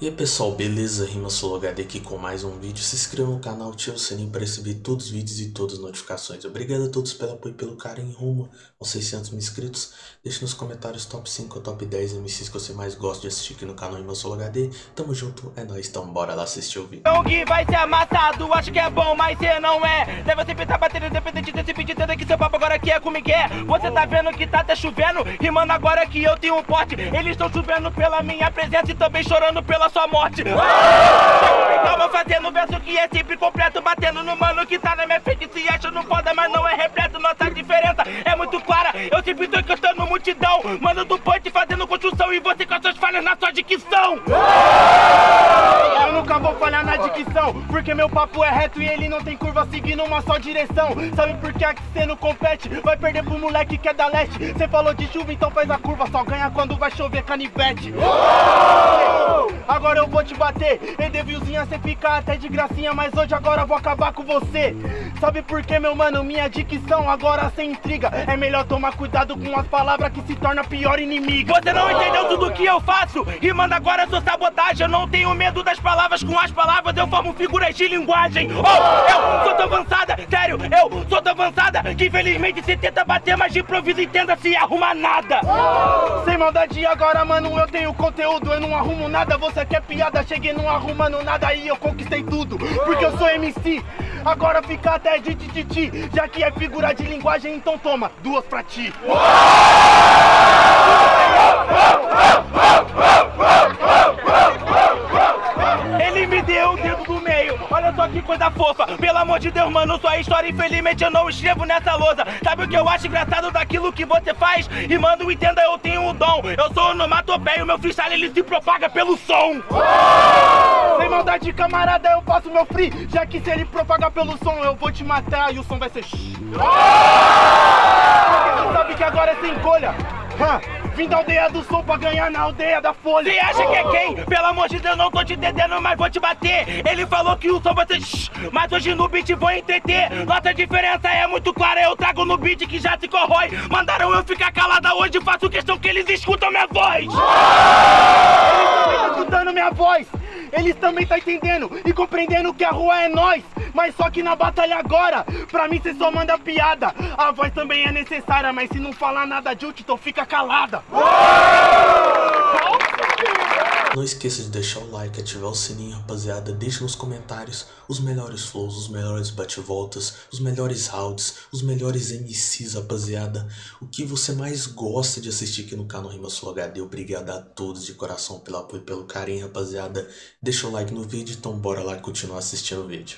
E aí pessoal, beleza? Rima HD aqui com mais um vídeo. Se inscreva no canal, ative o sininho para receber todos os vídeos e todas as notificações. Obrigado a todos pelo apoio e pelo carinho rumo aos 600 mil inscritos. Deixe nos comentários top 5 ou top 10 MCs que você mais gosta de assistir aqui no canal Rima HD. Tamo junto, é nóis, então bora lá assistir o vídeo. O que vai ser amassado, acho que é bom, mas cê não é. Deve sempre tá batendo independente desse pedido que seu papo agora aqui é comigo é. Você tá vendo que tá até chovendo, rimando agora que eu tenho um pote. Eles estão chovendo pela minha presença e também chorando pela sua morte. Calma fazendo verso que é sempre completo, batendo no mano que tá na minha frente. Se acha no foda, mas não é repleto. Nossa diferença é muito clara. Eu sempre tô encostando multidão, mano do punch fazendo construção e você com as suas falhas na sua dicção. Eu nunca vou falhar na dicção, porque meu papo é reto e ele não tem curva seguindo uma só direção. Sabe por que aqui cê não compete? Vai perder pro moleque que é da leste. Cê falou de chuva, então faz a curva, só ganha quando vai chover canivete. Agora eu vou te bater, Edevilzinha cê fica até de gracinha, mas hoje agora vou acabar com você. Sabe por que, meu mano? Minha dicção agora sem intriga. É melhor tomar cuidado com as palavras que se torna pior inimigo. Você não entendeu tudo que eu faço? E manda agora sua sabotagem. Eu não tenho medo das palavras, com as palavras eu formo figuras de linguagem. Oh, eu sou tão avançada, sério, eu sou tão avançada que infelizmente você tenta bater, mas de improviso e tenta se arrumar nada. Sem maldade agora, mano, eu tenho conteúdo, eu não arrumo nada. Você quer piada, cheguei não arrumando nada e eu conquistei tudo. Porque eu sou MC. Agora fica até de tititi, já que é figura de linguagem, então toma, duas pra ti. Ele me deu o dedo do meio, olha só que coisa fofa Pelo amor de Deus, mano, sua história infelizmente eu não escrevo nessa lousa Sabe o que eu acho engraçado daquilo que você faz? E mano, entenda, eu tenho um dom Eu sou onomatopeia, o meu freestyle ele se propaga pelo som Sem maldade, camarada, eu faço meu free. Já que se ele propaga pelo som, eu vou te matar e o som vai ser. Porque você sabe que agora é sem colha? Vim da aldeia do som pra ganhar na aldeia da folha. Você acha que é quem? Pelo amor de Deus, não tô te entendendo, mas vou te bater. Ele falou que o som vai ser shhh, mas hoje no beat vou entreter. Nossa diferença é muito clara, eu trago no beat que já se corrói. Mandaram eu ficar calada hoje, faço questão que eles escutam minha voz. Eles também estão escutando minha voz eles também tá entendendo e compreendendo que a rua é nós Mas só que na batalha agora, pra mim cê só manda piada. A voz também é necessária, mas se não falar nada de útil, então fica calada Não esqueça de deixar o like, ativar o sininho, rapaziada. Deixe nos comentários os melhores flows, os melhores bate-voltas, os melhores rounds, os melhores MCs, rapaziada. O que você mais gosta de assistir aqui no canal Rima Sul HD. Obrigado a todos de coração pelo apoio e pelo carinho, rapaziada. Deixa o like no vídeo, então bora lá continuar assistindo o vídeo.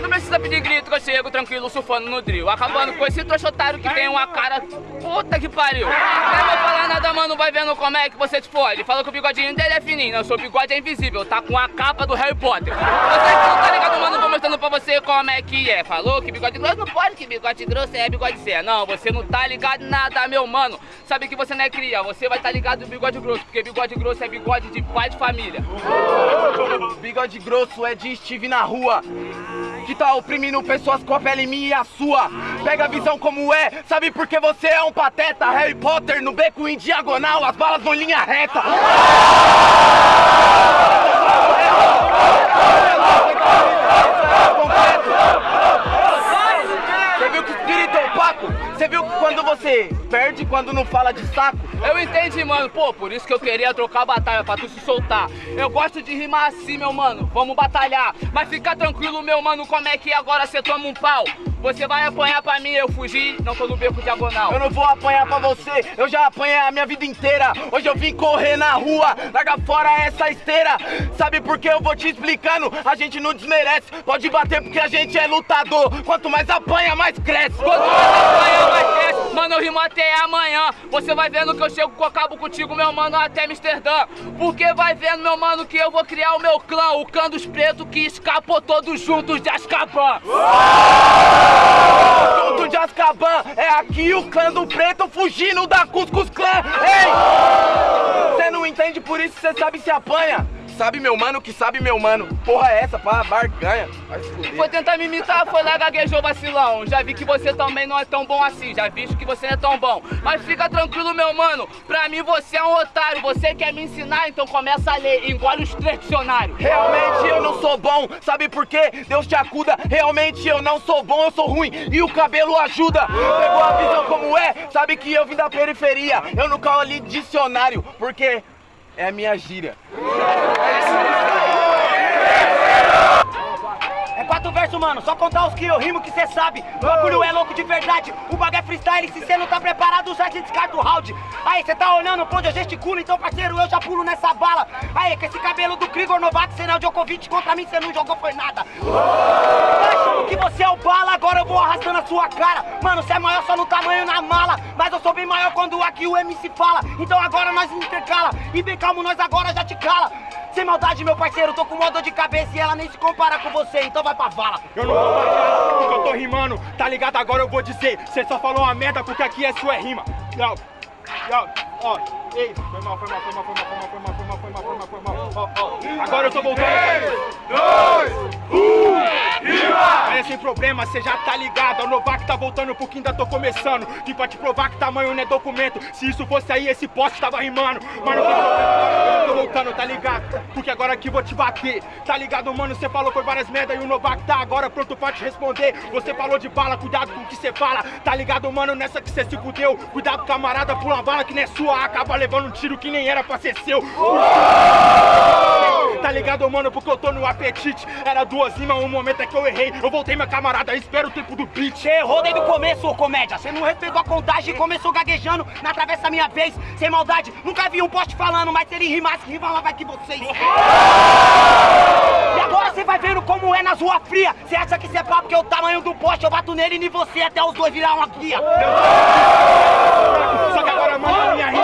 Não precisa pedir grito que eu chego tranquilo surfando no drill Acabando com esse trouxa que tem uma cara Puta que pariu Nem vou falar nada mano, vai vendo como é que você te fode que o bigodinho dele é fininho, não, seu bigode é invisível Tá com a capa do Harry Potter. Você que não tá ligado mano, vou mostrando pra você como é que é. Falou que bigode grosso? Não pode, que bigode grosso é bigode cé Não, você não tá ligado nada meu mano. Sabe que você não é cria, você vai tá ligado no bigode grosso Porque bigode grosso é bigode de pai de família. Bigode grosso é de Steve na rua que tá oprimindo pessoas com a pele minha e a sua. Pega a visão como é, sabe por que você é um pateta? Harry Potter no beco em diagonal, as balas vão linha reta. Opaco? Você viu que quando você perde, quando não fala de saco? Eu entendi, mano. Pô, por isso que eu queria trocar a batalha, pra tu se soltar. Eu gosto de rimar assim, meu mano. Vamos batalhar. Mas fica tranquilo, meu mano, como é que agora cê toma um pau? Você vai apanhar pra mim, eu fugi, não tô no beco diagonal. Eu não vou apanhar pra você, eu já apanhei a minha vida inteira. Hoje eu vim correr na rua, larga fora essa esteira. Sabe por que eu vou te explicando? A gente não desmerece, pode bater porque a gente é lutador. Quanto mais apanha, mais cresce. Quanto mais apanha, mais cresce. Mano, eu rimo até amanhã. Você vai vendo que eu chego com acabo contigo, meu mano, até Amsterdã. Porque vai vendo, meu mano, que eu vou criar o meu clã, o clã dos pretos que escapou todos juntos de Azkaban. Junto de Azkaban, é aqui o clã do preto fugindo da Cuscus Clã. Ei! Você não entende, por isso você sabe se apanha. Que sabe meu mano, que sabe meu mano. Porra é essa, pá, barganha. Foi tentar me imitar, foi lá, gaguejou vacilão. Já vi que você também não é tão bom assim, já visto que você não é tão bom. Mas fica tranquilo, meu mano, pra mim você é um otário. Você quer me ensinar, então começa a ler, engole os três dicionários. Realmente eu não sou bom, sabe por quê? Deus te acuda, realmente eu não sou bom, eu sou ruim e o cabelo ajuda. Pegou a visão como é? Sabe que eu vim da periferia, eu nunca li dicionário, porque é a minha gíria. É quatro versos, mano, só contar os que eu rimo que cê sabe. O bagulho é louco de verdade, o bagulho é freestyle. Se cê não tá preparado, já te descarta o round. Aí, cê tá olhando pra onde eu gesticulo, então parceiro, eu já pulo nessa bala. Aí, com esse cabelo do Krigor não é o Djokovic, contra mim cê não jogou foi nada. Tá achando que você é o bala, agora eu vou arrastando a sua cara. Mano, cê é maior só no tamanho na mala, mas eu sou bem maior quando aqui o MC fala. Então agora nós intercala, e bem calmo, nós agora já te cala. Sem maldade, meu parceiro, tô com uma de cabeça e ela nem se compara com você, então vai pra vala. Eu não vou baixar porque eu tô rimando, tá ligado? Agora eu vou dizer, cê só falou uma merda porque aqui é sua rima. Yo, ó, ei, foi mal, foi mal, foi mal, foi mal, foi mal, foi mal, foi mal, foi mal, foi mal, ó, ó. Agora eu tô voltando. 3, 2, 1, rima! É sem problema, cê já tá ligado, o Novak tá voltando porque ainda tô começando. Que pra te provar que tamanho não é documento, se isso fosse aí, esse poste tava rimando. Mas não tem problema, eu tô voltando, tá ligado? Porque agora aqui vou te bater, tá ligado, mano? Cê falou foi várias merda e o Novak tá agora pronto pra te responder. Você falou de bala, cuidado com o que cê fala, tá ligado, mano? Nessa que cê se fudeu, cuidado, camarada, pula uma bala que não é sua, acaba levando um tiro que nem era pra ser seu. Tá ligado, mano? Porque eu tô no apetite. Era duas rimas, um momento é que eu errei. Eu voltei, meu camarada, espera o tempo do beat. Cê errou desde o começo, ô comédia. Cê não respeitou a contagem e começou gaguejando na travessa minha vez. Sem maldade, nunca vi um poste falando, mas se ele rimasse, rimava que vocês. E agora cê vai vendo como é nas ruas frias. Cê acha que cê é papo que é o tamanho do poste? Eu bato nele e você até os dois virar uma guia. Só que agora, mano, minha rima.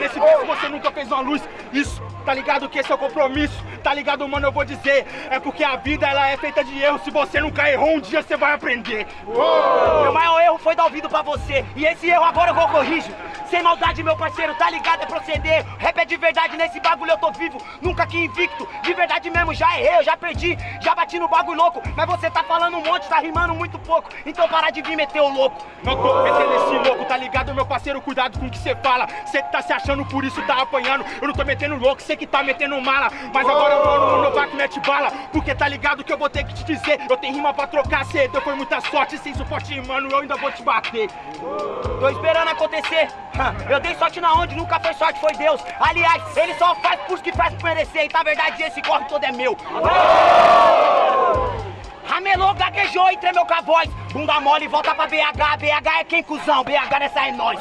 Nesse beco você nunca fez uma luz. Isso, tá ligado que esse é o compromisso. Tá ligado, mano, eu vou dizer. É porque a vida ela é feita de erros. Se você nunca errou, um dia você vai aprender. Meu maior erro foi dar ouvido pra você. E esse erro agora eu vou corrigir. Sem maldade, meu parceiro, tá ligado? É proceder. Rap é de verdade, nesse bagulho eu tô vivo. Nunca que invicto. De verdade mesmo, já errei, eu já perdi. Já bati no bagulho louco. Mas você tá falando um monte, tá rimando muito pouco. Então para de vir meter o louco. Não tô metendo esse louco, tá ligado, meu parceiro? Cuidado com o que você fala. Cê que tá se achando por isso tá apanhando. Eu não tô metendo louco, cê que tá metendo mala. Mas agora, mano, o Novak mete bala. Porque tá ligado que eu vou ter que te dizer. Eu tenho rima pra trocar, deu foi muita sorte. Sem suporte, mano, eu ainda vou te bater. Tô esperando acontecer. Eu dei sorte na onde nunca foi sorte, foi Deus. Aliás, ele só faz por que faz por merecer. E na verdade esse corre todo é meu. Ramelou, gaguejou e tremeu com a voz. Bunda mole, volta pra BH. BH é quem, cuzão? BH nessa é nós.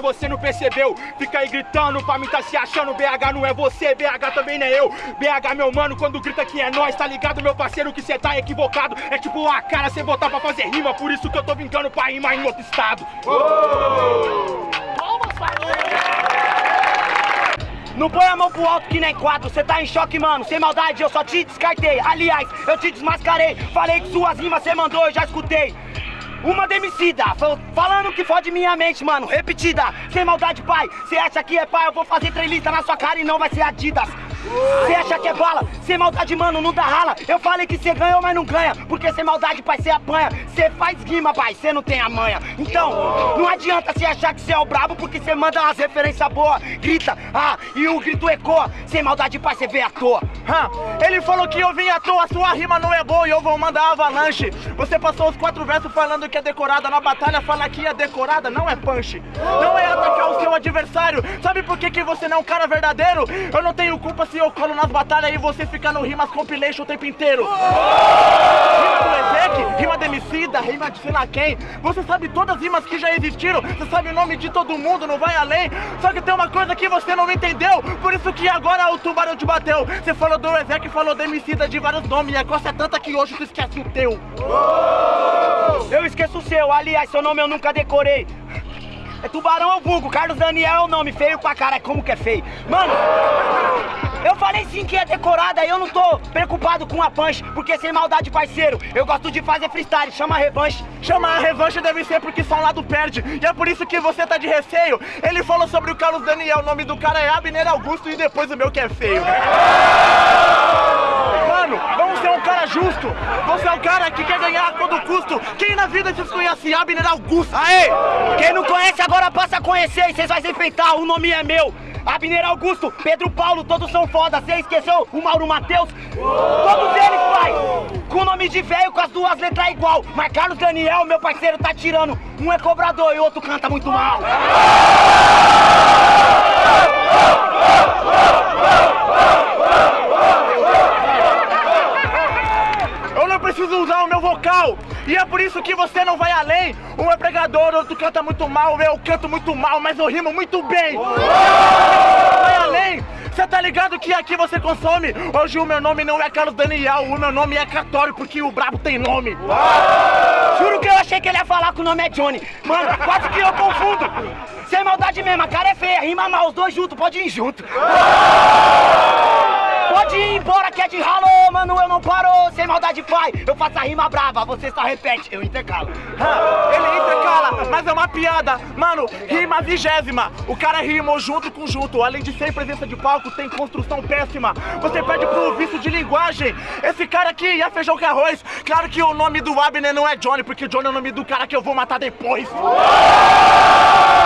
Porque você não percebeu. Fica aí gritando pra mim tá se achando. BH não é você, BH também não é eu. BH, meu mano, quando grita que é nós, tá ligado, meu parceiro, que cê tá equivocado. É tipo a cara cê botar pra fazer rima, por isso que eu tô vingando pra rimar em outro estado. Não põe a mão pro alto que nem quadro, cê tá em choque, mano. Sem maldade, eu só te descartei. Aliás, eu te desmascarei. Falei que suas rimas cê mandou, eu já escutei. Uma demicida, fal- falando que fode minha mente, mano. Repetida, sem maldade, pai. Cê acha que é pai? Eu vou fazer três na sua cara e não vai ser Adidas. Cê acha que é bala? Sem maldade, mano, não dá rala. Eu falei que cê ganhou, mas não ganha. Porque sem maldade, pai, cê apanha. Cê faz rima, pai, cê não tem a manha. Então, não adianta cê achar que cê é o brabo, porque cê manda umas referências boas. Grita, ah, e o grito ecoa. Sem maldade, pai, cê vê à toa. Hã? Ele falou que eu vim à toa, sua rima não é boa e eu vou mandar avalanche. Você passou os quatro versos falando que é decorada, na batalha fala que é decorada, não é punch. Não é atacar o seu adversário. Sabe por que, que você não é um cara verdadeiro? Eu não tenho culpa se eu colo nas batalhas e você fica no rimas compilation o tempo inteiro. Rima do Ezek, rima de Emicida, rima de sei lá quem. Você sabe todas as rimas que já existiram, você sabe o nome de todo mundo, não vai além. Só que tem uma coisa que você não entendeu, por isso que agora o tubarão te bateu. Você falou do Ezek, falou de Emicida de vários nomes, e a coisa é tanta que hoje tu esquece o teu. Eu esqueço o seu, aliás, seu nome eu nunca decorei. É tubarão ou vulgo? Carlos Daniel é o nome, feio pra cara, como que é feio? Mano, eu falei sim que é decorada, eu não tô preocupado com a punch, porque sem maldade, parceiro, eu gosto de fazer freestyle, chama a revanche. Chamar a revanche deve ser porque só um lado perde, e é por isso que você tá de receio. Ele falou sobre o Carlos Daniel, o nome do cara é Abner Augusto e depois o meu que é feio. Mano, vamos ser um cara justo. Você é um cara que quer ganhar a todo custo. Quem na vida te conhece Abner Augusto? Aê! Quem não conhece agora passa a conhecer e vocês vão se enfrentar, o nome é meu. Abner Augusto, Pedro Paulo, todos são foda. Você esqueceu o Mauro Matheus? Todos eles, pai! Com nome de velho, com as duas letras igual. Mas Carlos Daniel, meu parceiro, tá tirando. Um é cobrador e o outro canta muito mal. Eu não preciso usar o meu vocal. E é por isso que você não vai além. Um é pregador, outro canta muito mal. Eu canto muito mal, mas eu rimo muito bem. Vai além. Você tá ligado que aqui você consome? Hoje o meu nome não é Carlos Daniel, o meu nome é Catório, porque o brabo tem nome. Juro que eu achei que ele ia falar que o nome é Johnny. Mano, quase que eu confundo. Sem maldade mesmo, a cara é feia, rima mal, os dois juntos, pode ir junto. Pode ir embora que é de ralo, mano, eu não paro. Sem maldade, pai, eu faço a rima brava, você só repete, eu intercalo. Ah, Ele intercala, mas é uma piada. Mano, rima vigésima. O cara rimou junto com junto. Além de ser presença de palco, tem construção péssima. Você pede pro vício de linguagem. Esse cara aqui é feijão com arroz. Claro que o nome do Abner não é Johnny, porque Johnny é o nome do cara que eu vou matar depois.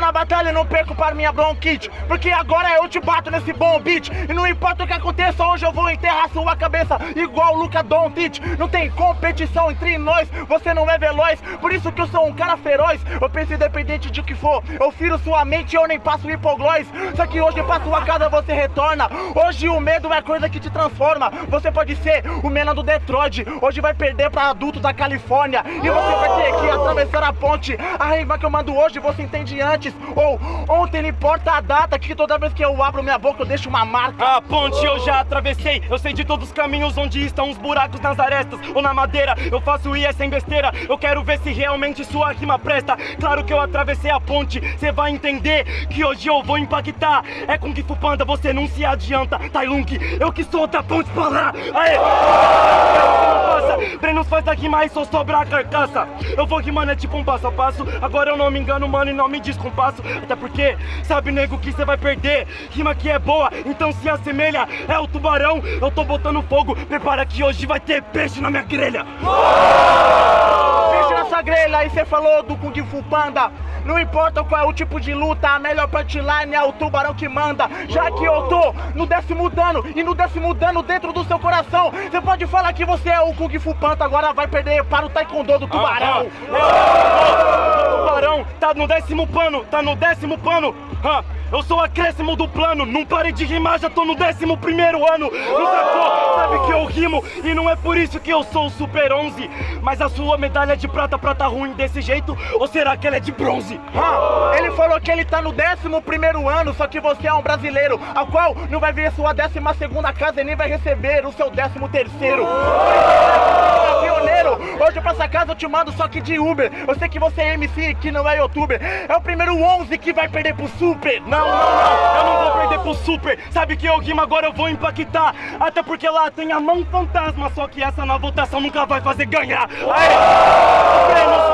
Na batalha não perco para minha bronquite. Porque agora eu te bato nesse bom beat. E não importa o que aconteça, hoje eu vou enterrar sua cabeça Igual o Luca Doncic. Não tem competição entre nós, você não é veloz. Por isso que eu sou um cara feroz. Eu penso independente de o que for. Eu firo sua mente, eu nem passo hipoglós. Só que hoje pra sua casa você retorna. Hoje o medo é coisa que te transforma. Você pode ser o menino do Detroit. Hoje vai perder pra adulto da Califórnia. E você vai ter que atravessar a ponte. A rima que eu mando hoje você entende antes Ou ontem não importa a data Que toda vez que eu abro minha boca eu deixo uma marca A ponte eu já atravessei, eu sei de todos os caminhos onde estão os buracos nas arestas ou na madeira. Eu faço isso sem besteira, eu quero ver se realmente sua rima presta. Claro que eu atravessei a ponte, cê vai entender que hoje eu vou impactar. É com que Panda, você não se adianta. Tailunk, eu que sou da ponte pra lá. Aê! Passa, Brenos faz aqui mais só sobra a carcaça. Eu vou rimando é tipo um passo a passo. Agora eu não me engano, mano, e não me descompasso. Até porque, sabe, nego, que você vai perder. Rima que é boa, então se assemelha. É o tubarão, eu tô botando fogo. Prepara que hoje vai ter peixe na minha grelha. Peixe nessa grelha, aí você falou do Kung Fu Panda. Não importa qual é o tipo de luta, a melhor punchline é o tubarão que manda. Já que eu tô no décimo dano e no décimo dano dentro do seu coração, você pode falar que você é o Kung Fu Panda, agora vai perder para o Taekwondo do tubarão. O tubarão tá no décimo pano, tá no décimo pano. Ah, eu sou acréscimo do plano, não parei de rimar, já tô no décimo primeiro ano. Não sacou? Sabe que eu rimo e não é por isso que eu sou o Super 11. Mas a sua medalha de prata, prata ruim desse jeito? Ou será que ela é de bronze? Ah, ele falou que ele tá no décimo primeiro ano, só que você é um brasileiro, ao qual não vai ver sua décima segunda casa e nem vai receber o seu décimo terceiro. Você Pioneiro, hoje pra essa casa eu te mando só que de Uber. Eu sei que você é MC, que não é youtuber. É o primeiro 11 que vai perder pro Super. Não, não, não, eu não vou perder pro Super. Sabe que eu rimo agora eu vou impactar. Até porque lá tem a mão fantasma, só que essa na votação nunca vai fazer ganhar. Aê!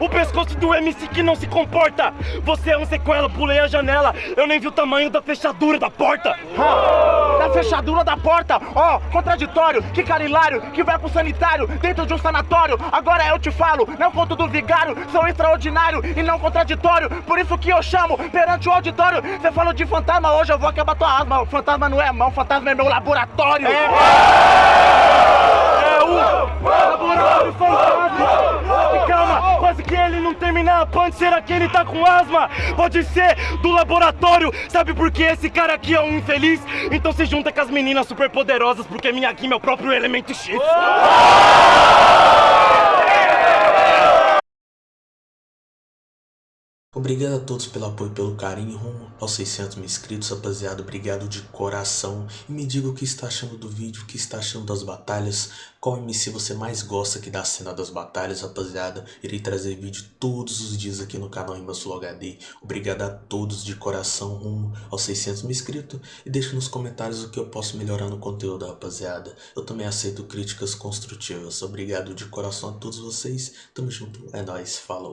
O pescoço do MC que não se comporta. Você é um sequela, pulei a janela. Eu nem vi o tamanho da fechadura da porta. Ah, na fechadura da porta, ó, contraditório, que cara hilário, que vai pro sanitário, dentro de um sanatório. Agora eu te falo, não conto do vigário, sou extraordinário e não contraditório. Por isso que eu chamo perante o auditório. Você falou de fantasma, hoje eu vou acabar tua asma. O fantasma não é mão, fantasma é meu laboratório. É o laboratório fantasma. Calma, quase que ele não terminar a punch, será que ele tá com asma? Pode ser do laboratório, sabe por que esse cara aqui é um infeliz? Então se junta com as meninas super poderosas, porque minha aqui é o próprio elemento X. Obrigado a todos pelo apoio e pelo carinho rumo aos 600 mil inscritos, rapaziada. Obrigado de coração. E me diga o que está achando do vídeo, o que está achando das batalhas. Qual MC você mais gosta aqui da cena das batalhas, rapaziada. Irei trazer vídeo todos os dias aqui no canal Rimas Flow HD. Obrigado a todos de coração rumo aos 600 mil inscritos. E deixe nos comentários o que eu posso melhorar no conteúdo, rapaziada. Eu também aceito críticas construtivas. Obrigado de coração a todos vocês. Tamo junto. É nóis. Falou.